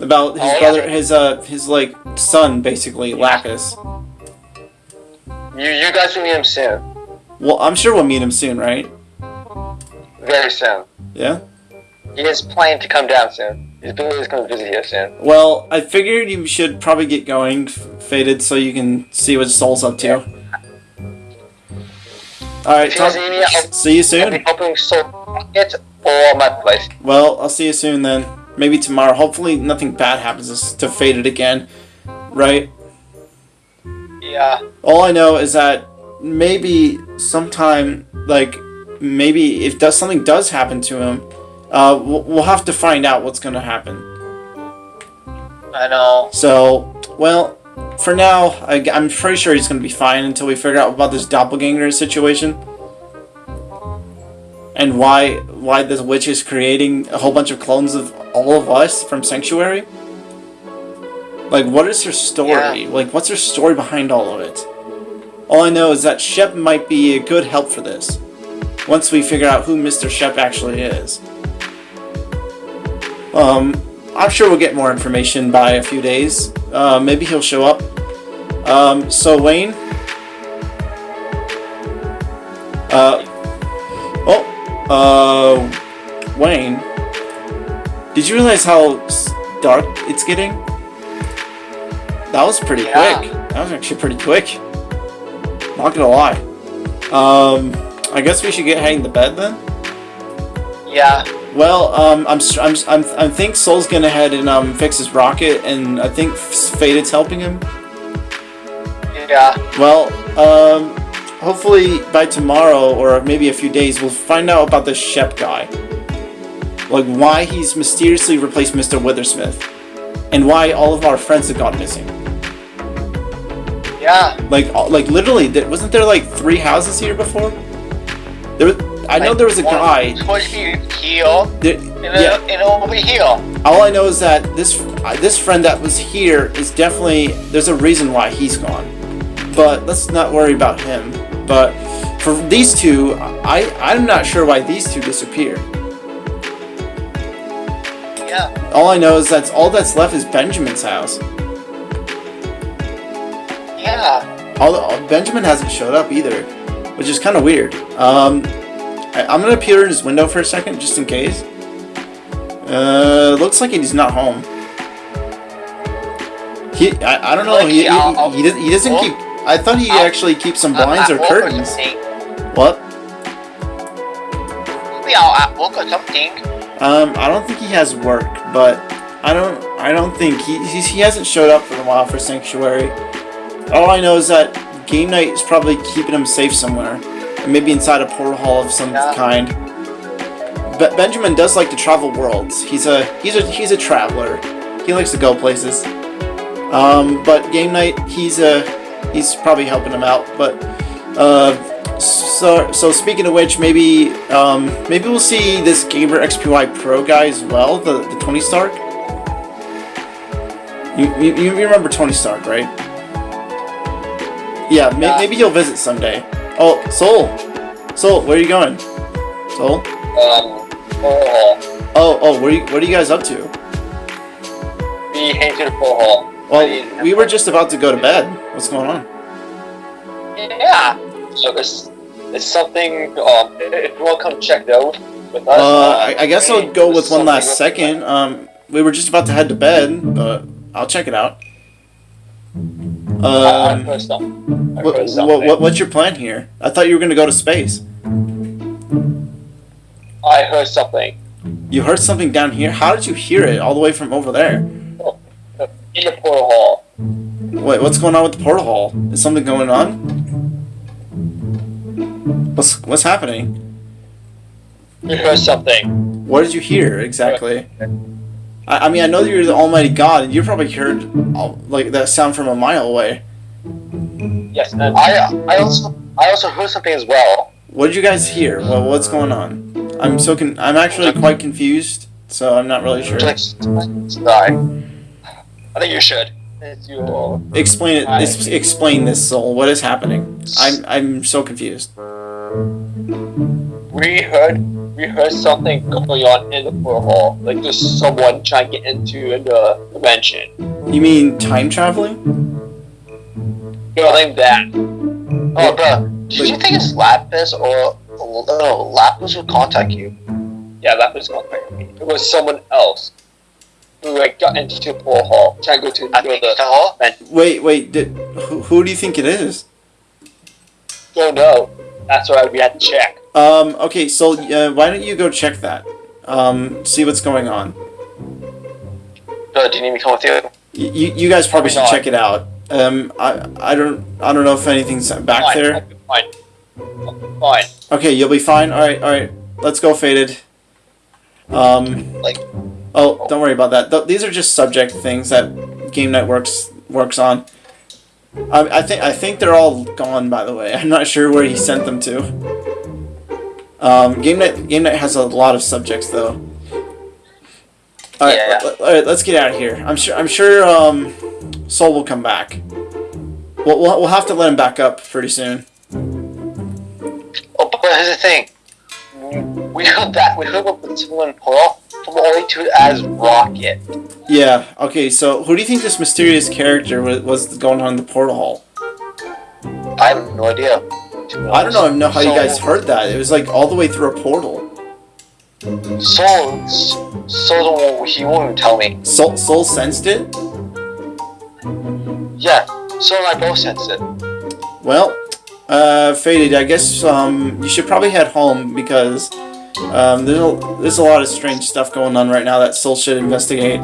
About his Oh, yeah. brother, his, uh, his, like, son, basically, Lapis. You you guys will meet him soon. Well, I'm sure we'll meet him soon, right? Very soon. Yeah? He is planning to come down soon. He's he's going to visit here soon. Well, I figured you should probably get going, Faded, so you can see what Soul's up to. Alright, talk- any, see you I'll soon. be helping sort it or my place. Well, I'll see you soon then. Maybe tomorrow. Hopefully nothing bad happens to Faded again. Right? Yeah. All I know is that maybe sometime, like, maybe if does something does happen to him, uh, we'll, have to find out what's gonna happen. I know. So, well, for now, I, am pretty sure he's gonna be fine until we figure out about this doppelganger situation. And why why this witch is creating a whole bunch of clones of all of us from Sanctuary? Like, what is her story? Yeah. Like, what's her story behind all of it? All I know is that Shep might be a good help for this. Once we figure out who Mr. Shep actually is. Um, I'm sure we'll get more information by a few days. Uh, maybe he'll show up. Um, so Wayne. Uh, oh, uh, Wayne. Did you realize how dark it's getting? That was pretty Yeah. quick. That was actually pretty quick. Not gonna lie. Um, I guess we should get heading to bed then. Yeah. Well, um, I'm, I'm, I'm, I think Soul's gonna head and um, fix his rocket, and I think Faded's helping him. Yeah. Well, um, hopefully by tomorrow or maybe a few days, we'll find out about the Shep guy. Like why he's mysteriously replaced Mr. Withersmith, and why all of our friends have gone missing. Yeah. Like, like literally, wasn't there like three houses here before? There, was, I know there was a guy. Supposed to be here, There, and, yeah, and over here. All I know is that this uh, this friend that was here is definitely there's a reason why he's gone. But let's not worry about him. But for these two, I I'm not sure why these two disappeared. Yeah. All I know is that all that's left is Benjamin's house. Yeah. All, Benjamin hasn't showed up either, which is kind of weird. Um, I'm gonna peer in his window for a second just in case. Uh, looks like he's not home. He, I, I don't know. He, he, I'll- I'll- he, doesn't, he doesn't keep. I thought he I'll- actually keeps some blinds or curtains. What? We are at work or something. Um, I don't think he has work, but I don't. I don't think he he, he hasn't showed up for a while for Sanctuary. All I know is that Game Night is probably keeping him safe somewhere, maybe inside a portal hall of some Yeah. kind. But Benjamin does like to travel worlds. He's a he's a he's a traveler. He likes to go places. Um, but Game Night, he's a he's probably helping him out. But uh, so so speaking of which, maybe um, maybe we'll see this Gamer XPY Pro guy as well, the the Tony Stark. You, you, you remember Tony Stark, right? Yeah, Yeah. maybe he'll visit someday. Oh, Soul, Soul, where are you going? Soul. Um, portal hall. Oh, oh, where are you, what are you guys up to? We the hall. Well, we were just about to go to bed. What's going on? Yeah. So there's, there's something. Um, if you want to come check it out with us. Uh, I, I guess I'll go with one last second. Um, we were just about to head to bed, but I'll check it out. Um, heard something. I what, what, what, what's your plan here? I thought you were gonna go to space. I heard something You heard something down here? How did you hear it all the way from over there? in the portal hall. Wait, what's going on with the portal hall? Is something going on? What's what's happening? You heard something. What did you hear exactly? I, I mean, I know that you're the Almighty God, and you probably heard like that sound from a mile away. Yes, I I also I also heard something as well. What did you guys hear? Well, what's going on? I'm so con- I'm actually quite confused, so I'm not really sure. Die. I think you should. Explain it. Ex- explain this, soul. What is happening? I'm I'm so confused. We heard we heard something going on in the portal hall. Like there's someone trying to get into the dimension. You mean time traveling? Feeling that. Oh, bro. Did you think it's Lapis or no? Lapis would contact you. Yeah, Lapis contacted me. It was someone else who like got into the portal hall, trying to go to the think the so. Wait, wait. Did, who, who do you think it is? Don't know. That's why we had to check. Um. Okay. So uh, why don't you go check that? Um. See what's going on. Bro, do you need me to come with you? You, you guys probably should check it out. Um. I I don't I don't know if anything's back Fine, there. I'll be Fine. Fine. Okay, you'll be fine. All right, all right. Let's go, faded. Um. Like- Oh, don't worry about that. Th- these are just subject things that Game Night works works on. I, I think I think they're all gone. By the way, (laughs) I'm not sure where he sent them to. Um, Game Night Game Night has a lot of subjects though. All right, Yeah. let, all right. Let's get out of here. I'm sure I'm sure um, Soul will come back. We'll, we'll we'll have to let him back up pretty soon. Oh, but here's the thing. We heard that. We heard about the someone portal from only to as Rocket. Yeah. Okay. So, who do you think this mysterious character was, was going on in the portal hall? I have no idea. I don't know. know how you guys heard that. It was like all the way through a portal. Soul, Soul, he won't tell me. Soul, Soul sensed it. Yeah, Soul and I both sensed it. Well, uh, faded. I guess um, you should probably head home because um, there's a, there's a lot of strange stuff going on right now that Soul should investigate.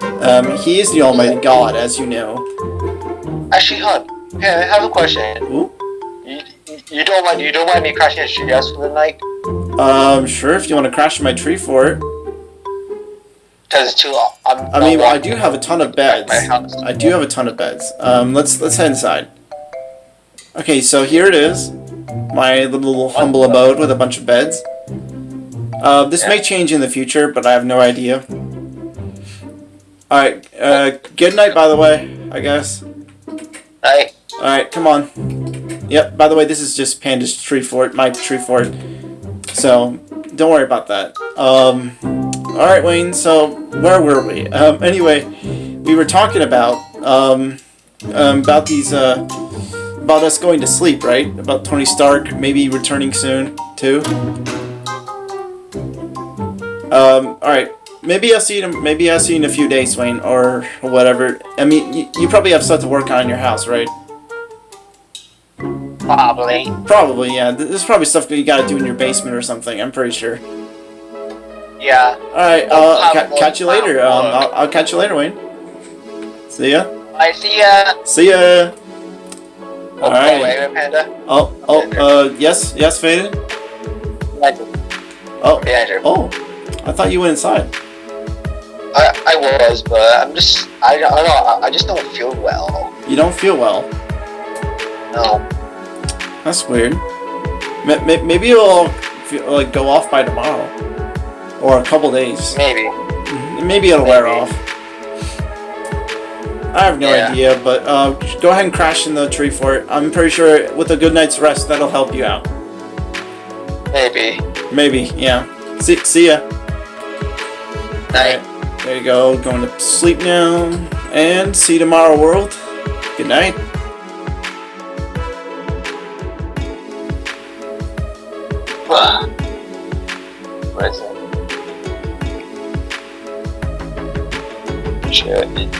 Um, he is the Almighty God, as you know. Actually, hon, hey, I have a question. Ooh. You, you don't mind? You don't mind me crashing a GS for the night? Um, sure. If you want to crash my tree for it. Cause it's too. I'm. I mean, I do have a ton of beds. I do have a ton of beds. Um, let's let's head inside. Okay, so here it is, my little humble abode with a bunch of beds. Uh, this may change in the future, but I have no idea. All right, uh, good night. By the way, I guess. Hey, All right, come on. Yep. By the way, this is just Panda's tree fort, my tree fort. So don't worry about that. Um. All right, Wayne. So where were we? Um. Anyway, we were talking about um, um about these uh about us going to sleep, right? About Tony Stark maybe returning soon too. Um. All right. Maybe I'll see you. In, maybe I'll see you in a few days, Wayne, or whatever. I mean, you, you probably have stuff to work on in your house, right? Probably. Probably, yeah. There's probably stuff that you gotta do in your basement or something. I'm pretty sure. Yeah. All right. Uh, ca- catch you later. Um, I'll, I'll catch you later, Wayne. See ya. I see ya. See ya. All oh, right. wait, wait, Panda. Oh, oh, uh, yes, yes, faded. Oh, Yeah, oh. I thought you went inside. I, I was, but I'm just. I, I don't know. I just don't feel well. You don't feel well. No. That's weird. Maybe it'll like go off by tomorrow, or a couple days. Maybe. Maybe it'll wear off. I have no Yeah. idea, but uh, go ahead and crash in the tree fort. I'm pretty sure with a good night's rest, that'll help you out. Maybe. Maybe, yeah. See, see ya. Night. There you go. Going to sleep now. And see you tomorrow, world. Good night. here in.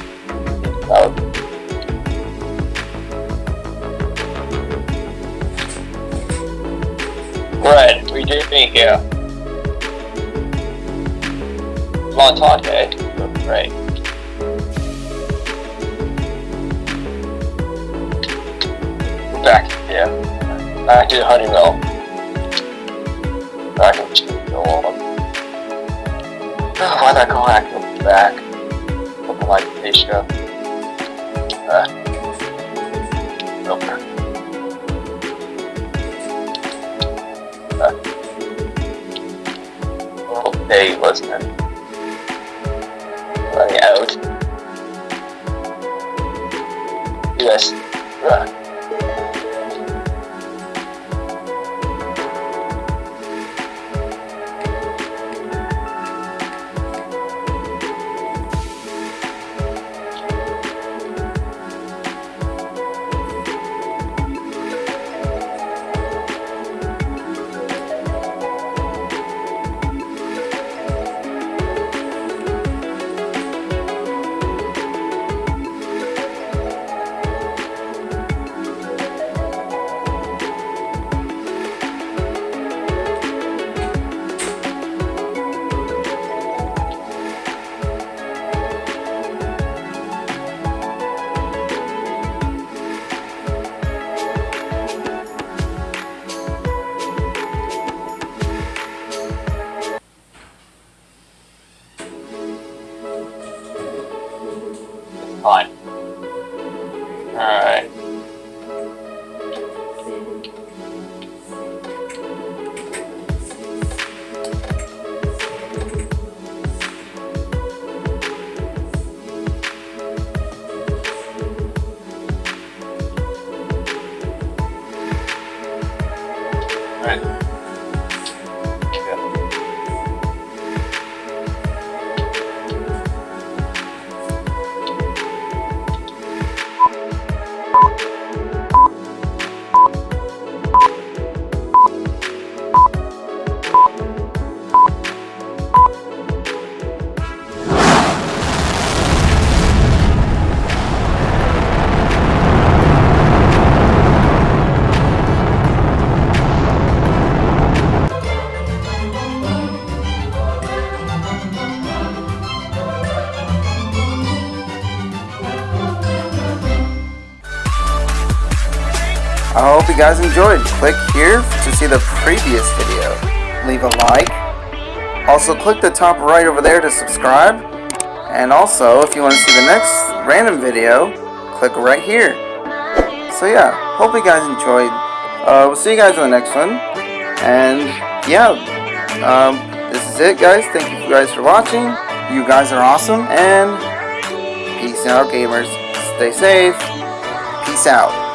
Right, we do be here. Montante, right. Back here. Back to the hunting. Back into the oh, wall. Why not go back? Like Asia. Uh. Okay. Okay, listen. Running out. Yes. Guys enjoyed. Click here to see the previous video. Leave a like. Also click the top right over there to subscribe. And also, if you want to see the next random video, click right here. So yeah, hope you guys enjoyed. Uh, we'll see you guys in the next one. And yeah, um, this is it guys. Thank you guys for watching. You guys are awesome. And peace out gamers. Stay safe. Peace out.